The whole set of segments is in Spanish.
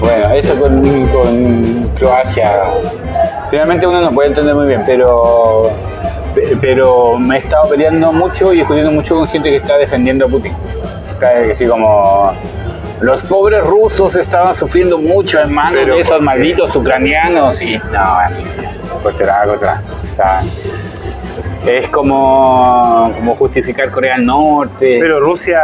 Bueno, eso con, con Croacia. Finalmente uno no puede entender muy bien, pero pe- pero me he estado peleando mucho y discutiendo mucho con gente que está defendiendo a Putin. Está así como los pobres rusos estaban sufriendo mucho en manos de esos malditos ucranianos y no, contra, contra. Es como, como justificar Corea del Norte. Pero Rusia,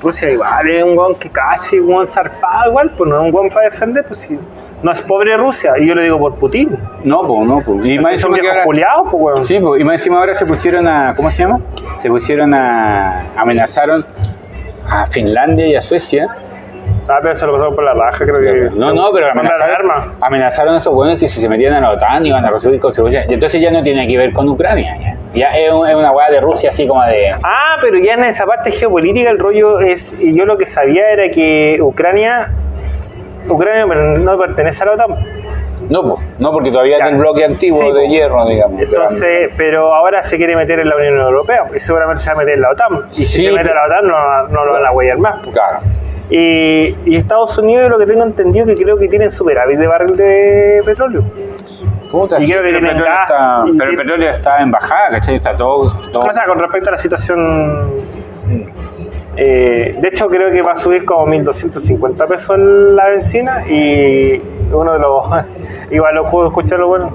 Rusia igual es un guan que cache, un guan zarpado igual, pues no es un guan para defender, pues si no es pobre Rusia, y yo lo digo por Putin. no, pues, no, pues. Y más encima que ahora- culiados, pues weón. Sí, pues, y más encima ahora se pusieron a. ¿Cómo se llama? Se pusieron a. amenazaron a Finlandia y a Suecia. Ah, pero se lo pasaron por la raja, creo que. No, no, pero amenazaron, amenazaron a esos buenos que si se metían a la OTAN iban a recibir consecuencias. Y entonces ya no tiene que ver con Ucrania. Ya, Ya es, un- es una weá de Rusia así como de. Ah, pero ya en esa parte geopolítica el rollo es. y Yo lo que sabía era que Ucrania. Ucrania no pertenece a la OTAN. No, pues, no, porque todavía Ya. es del bloque antiguo Sí, de hierro, digamos. Entonces, pero ahora se quiere meter en la Unión Europea y seguramente se va a meter en la OTAN. Y si se mete en la OTAN no, no lo van a huellar más. pues. Claro. Y, y Estados Unidos, lo que tengo entendido, que creo que tienen superávit de barril de petróleo. Puta, Y sí, creo que pero, el tienen petróleo gas, está, y- pero el petróleo está en bajada, ¿cachai? Está todo. todo O sea, con respecto a la situación. eh, de hecho, creo que va a subir como 1.250 pesos la benzina y uno de los. igual lo puedo escucharlo bueno.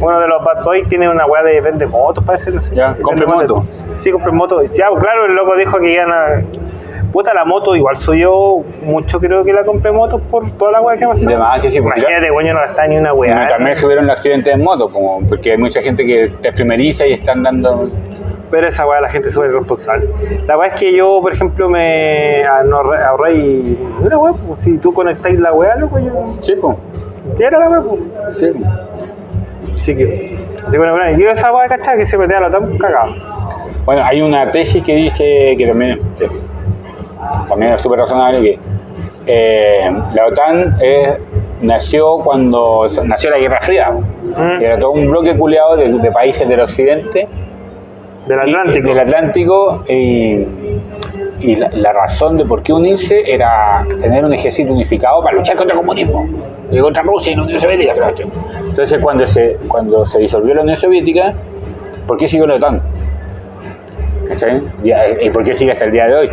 Uno de los bad boys tiene una weá de vende motos, parece. no sé. Ya, compre moto. Sí, compre moto. Ya, claro, el loco dijo que iban a. Puta, la moto igual subió mucho, creo que la compré motos por toda la weá que pasó. De más que sí, porque Imagínate, güey, no gasta ni una weá. También subieron los accidentes en moto, como porque hay mucha gente que te primeriza y están dando. Pero esa weá la gente es súper irresponsable. La weá es que yo, por ejemplo, me ah, ahorré, y. Mira, weá, pues, si tú conectáis la weá, loco, yo. Sí, pues. Ya era la weá, pues. Sí. Así que. Así que bueno, bueno, yo esa weá, ¿cachai? Que se metía a la tan cagado. Bueno, hay una tesis que dice que también, que también es súper razonable que eh, la OTAN es- nació cuando nació la Guerra Fría. Mm. Era todo un bloque culeado de, de países del occidente Del y- Atlántico. del Atlántico y, y la, la razón de por qué unirse era tener un ejército unificado para luchar contra el comunismo y contra Rusia y la Unión Soviética. claro. Entonces cuando se, cuando se disolvió la Unión Soviética, ¿por qué siguió la OTAN? ¿Y por qué sigue hasta el día de hoy?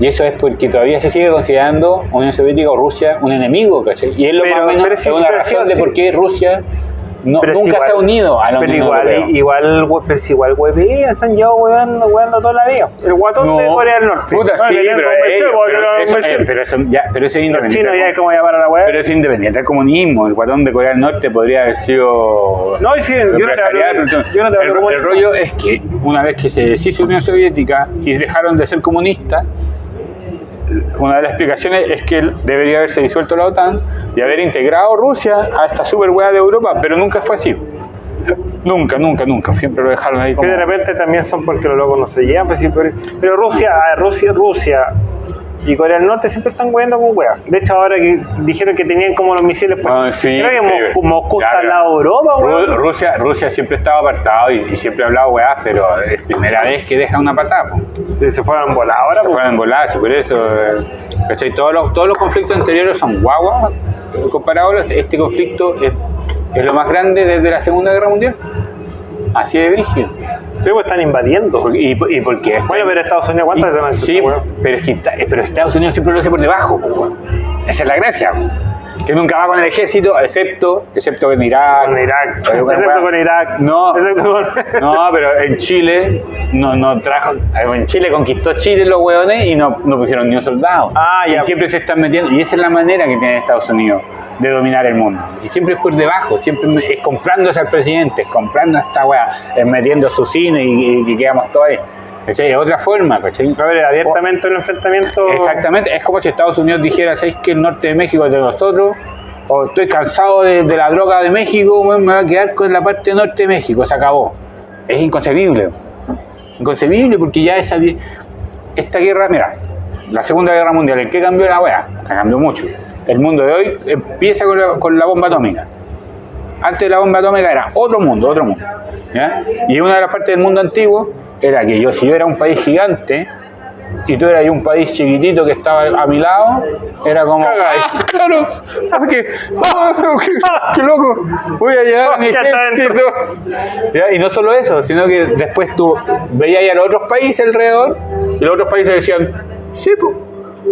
Y eso es porque todavía se sigue considerando Unión Soviética o Rusia un enemigo, ¿cachai? Y es lo Pero- más o menos es una razón de por qué Rusia no- Pero nunca igual- se ha unido a la Pero Unión igual, Europea. igual, pero si igual huevean, se han llevado hueveando, hueveando toda la vida. El guatón de Corea del Norte. Puta, No, sí, pero, eh, pero eso, convenció. eh, pero eso ya, pero eso es independiente. ya es como llamar a la weá. Pero es independiente del comunismo. El guatón de Corea del Norte podría haber sido. No, sí, yo no te hablo- yo no te hablo el, el rollo es que una vez que se deshizo Unión Soviética y dejaron de ser comunistas, una de las explicaciones es que debería haberse disuelto la OTAN y haber integrado Rusia a esta super de Europa, pero nunca fue así. Nunca, nunca, nunca. Siempre lo dejaron ahí Que como. de repente también son porque los locos no se llevan, pues sí, pero, pero Rusia, Rusia, Rusia y Corea del Norte siempre están jugando con weas. De hecho, ahora que dijeron que tenían como los misiles, pues, Ah, sí, creo que sí, Moscú, Moscú está al lado de Europa. Rusia, Rusia siempre estaba apartado y, y siempre ha hablado weá, pero es primera vez que deja una patada. po. Sí, se fueron volados ahora, Se fueron voladas por eso. eh, ¿cachai? Todos, los, todos los conflictos anteriores son guaguas comparados. a Este, este conflicto es, es lo más grande desde la Segunda Guerra Mundial. Así de brígido. Sí, pues están invadiendo. Y, y porque Bueno, pero Estados Unidos, ¿cuántas veces han hecho Sí, pero, es que pero Estados Unidos siempre lo hace por debajo. Esa es la gracia. Que nunca va con el ejército, excepto, excepto en Irak. Con Irak. Excepto con Irak. No, Excepto con- no, pero en Chile no, no trajo. En Chile conquistó Chile los hueones y no, no pusieron ni un soldado. Ah, ya. Y siempre se están metiendo. Y esa es la manera que tiene Estados Unidos de dominar el mundo. Y siempre es por debajo, siempre es comprándose al presidente, es comprando a esta weá, es metiendo su cine y, y- y quedamos todos ahí. ¿Cachai? Es otra forma, ¿cachai? A ver, abiertamente un enfrentamiento. Exactamente, es como si Estados Unidos dijera, ¿sabéis que el norte de México es de nosotros? O estoy cansado de, de la droga de México, me voy a quedar con la parte norte de México, se acabó. Es inconcebible. Inconcebible porque ya esa, esta guerra, mira, la Segunda Guerra Mundial, ¿en qué cambió la weá? Cambió mucho. El mundo de hoy empieza con la, con la bomba atómica. Antes de la bomba atómica era otro mundo, otro mundo. ¿ya? Y una de las partes del mundo antiguo era que yo, si yo era un país gigante, y tú eras un país chiquitito que estaba a mi lado, era como. "Ah, claro, ah, qué, qué loco, voy a llegar a mi ejército. Ya, Y no solo eso, sino que después tú veías a los otros países alrededor, y los otros países decían, sí, pues,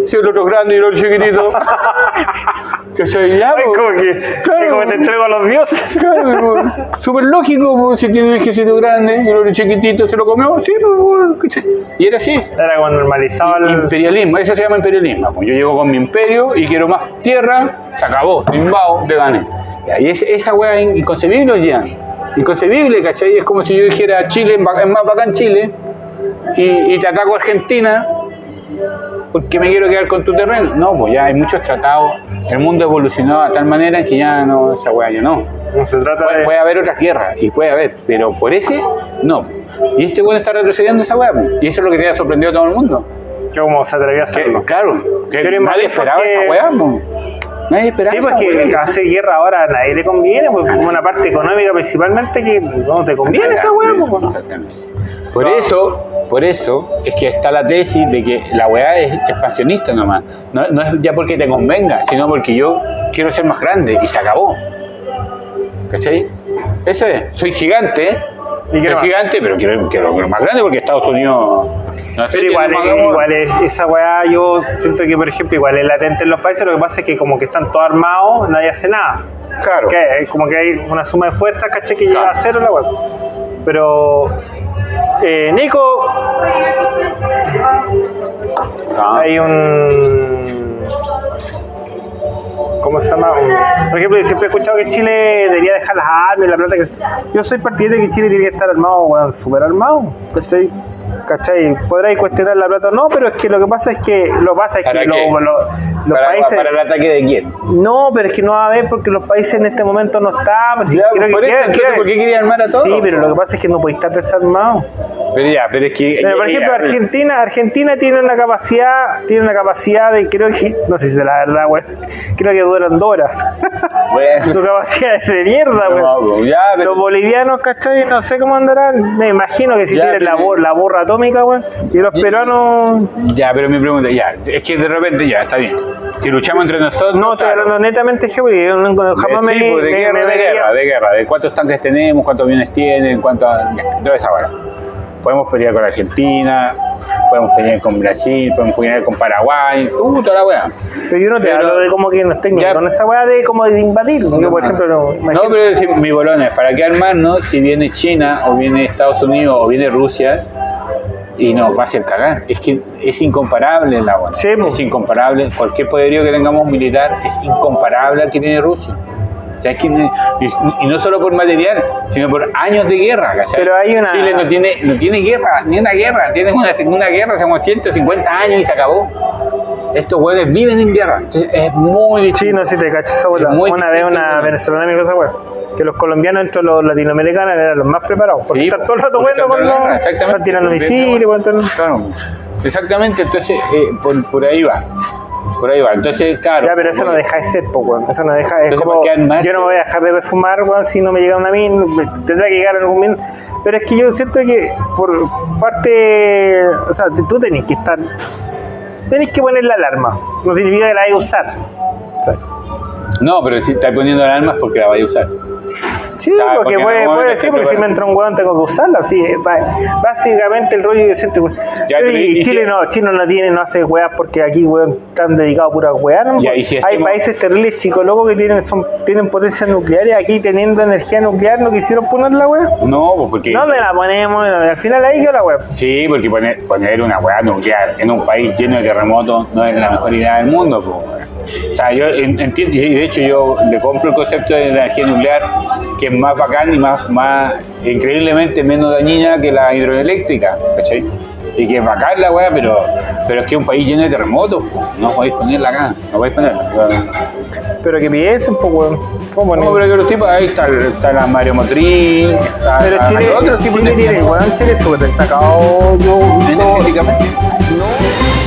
si el otro es grande y el otro chiquitito. que soy ya, Ay, como que, Claro. que como te entrego a los dioses. Claro, súper lógico, pues, si tiene un ejército grande y el otro chiquitito se lo comió, sí, pues, y era así. Era como normalizado el... Imperialismo, eso se llama imperialismo. Pues yo llego con mi imperio y quiero más tierra, se acabó, te invado, te gané. Y es- esa weá es inconcebible hoy día. Inconcebible, ¿cachai? Es como si yo dijera Chile, es más bacán Chile, y, y te ataco a Argentina porque me quiero quedar con tu terreno. No, pues ya hay muchos tratados. El mundo evolucionó de tal manera que ya no, esa weá ya no. No se trata Puede, de... puede haber otras guerras, y puede haber, pero por ese, no. Y este weón está retrocediendo esa weá, po. y eso es lo que te ha sorprendido a todo el mundo. que como se atrevió a Que, hacerlo. claro, que nadie esperaba porque- esa weá, po. Nadie esperaba Sí, porque hacer guerra ahora a nadie le conviene, pues como una parte económica principalmente que no te conviene esa weá, pues. Exactamente. Por eso, por eso es que está la tesis de que la weá es expansionista nomás. No, no es ya porque te convenga, sino porque yo quiero ser más grande y se acabó. ¿Cachai? Eso es, soy gigante, ¿Y soy más? gigante, pero quiero, quiero, quiero más grande porque Estados Unidos. No Pero igual, es- igual es- esa weá yo siento que por ejemplo igual es latente en los países, lo que pasa es que como que están todos armados, nadie hace nada. Claro. Que es como que hay una suma de fuerzas, caché, que llega a cero la weá. Pero eh, Nico, Ah. hay un ¿cómo se llama? Un- por ejemplo, siempre he escuchado que Chile debería dejar las armas y la plata que yo soy partidario de que Chile tiene que estar armado, weón, super armado, ¿cachai? ¿Cachai? Podráis cuestionar la plata o no, pero es que lo que pasa es que lo pasa es ¿Para que lo- los para, países para el ataque de quién? no, pero es que no va a haber porque los países en este momento no están. pues, sí, Ya, creo que por eso, entonces, ¿por qué armar a todos? Sí, pero lo que pasa es que no podéis estar desarmado. Pero ya, pero es que. Pero, por ejemplo, ya, Argentina, Argentina tiene una capacidad, tiene una capacidad de, creo que, no sé si es la verdad, güey, creo que duran dos horas. Bueno. Su capacidad es de mierda, güey. No, pues, ya, pero- Los bolivianos, ¿cachai? No sé cómo andarán. Me imagino que si Ya, tienen la, pero- bor- la borra atómica, güey. Y los peruanos. Ya, pero mi pregunta, ya, es que de repente ya, está bien. Si luchamos entre nosotros. No, estoy hablando netamente geopolítica. Jamás sí, me. pues, de me- guerra, me de guerra, de guerra, de cuántos tanques tenemos, cuántos aviones tienen, cuántos. toda esa. Podemos pelear con Argentina, podemos pelear con Brasil, podemos pelear con Paraguay, uh, toda la weá. Pero yo no te Pero- hablo de como que no estén Ya. con esa weá de como de invadir. Yo, por ejemplo, no. No, pero decir, mi bolón es, ¿para qué armarnos si viene China o viene Estados Unidos o viene Rusia y nos va a hacer cagar? Es que es incomparable la. Sí, po. es incomparable. Cualquier poderío que tengamos militar es incomparable al que tiene Rusia. Y, no solo por material, sino por años de guerra. ¿cachai? Pero hay una- Chile no tiene, no tiene guerra, ni una guerra. Tiene una segunda guerra hace como 150 años y se acabó. Estos hueones viven en guerra. Entonces es muy difícil. Sí, no si te cachas esa muy Una vez una ¿no? venezolana me dijo esa weá. Que los colombianos entre los latinoamericanos eran los más preparados. Porque Sí, están todo el rato jugando con están tirando misiles, están- Claro, exactamente, entonces eh, por, por ahí va. Por ahí va. Entonces, claro. Ya, pero eso no deja de ser, po, weón. Eso no deja. Es como. Yo no me voy a dejar de perfumar, weón, si no me llega una mina. Tendrá que llegar algún minuto. Pero es que yo siento que por parte. O sea, tú tenés que estar. Tenés que poner la alarma. No significa que la vayas a usar. No, pero si estás poniendo alarmas porque la vais a usar. Sí, ¿Sabes? porque puede, puede te porque si me entra un hueón tengo que usarla. Sí, ba- básicamente el rollo que siento. Ya, y, y Chile si- no, Chile no tiene, no hace weas porque aquí weón están dedicados a puras weas. ¿no? Ya, y si Hay países terribles chicos locos que tienen, son, tienen potencias nucleares, aquí teniendo energía nuclear no quisieron poner la wea. No, pues porque. ¿Dónde la ponemos? Al final ahí quedó la wea. Sí, porque poner, poner una weá nuclear en un país lleno de terremotos no es la mejor idea del mundo. pues. O sea, yo en- entiendo, y de hecho yo le compro el concepto de energía nuclear, que es más bacán y más, más increíblemente menos dañina que la hidroeléctrica, ¿cachai? Y que es bacán la weá, pero, pero es que es un país lleno de terremotos, no podéis ponerla acá, no podéis ponerla. Pero que piensen, pues weón. ¿Cómo No, pero que los tipos, ahí está, está la Mario Motriz, está, Pero hay Chile, otros tipos Chile de tiene, weón, Chile es súper destacado. Yo, yo- energéticamente. no,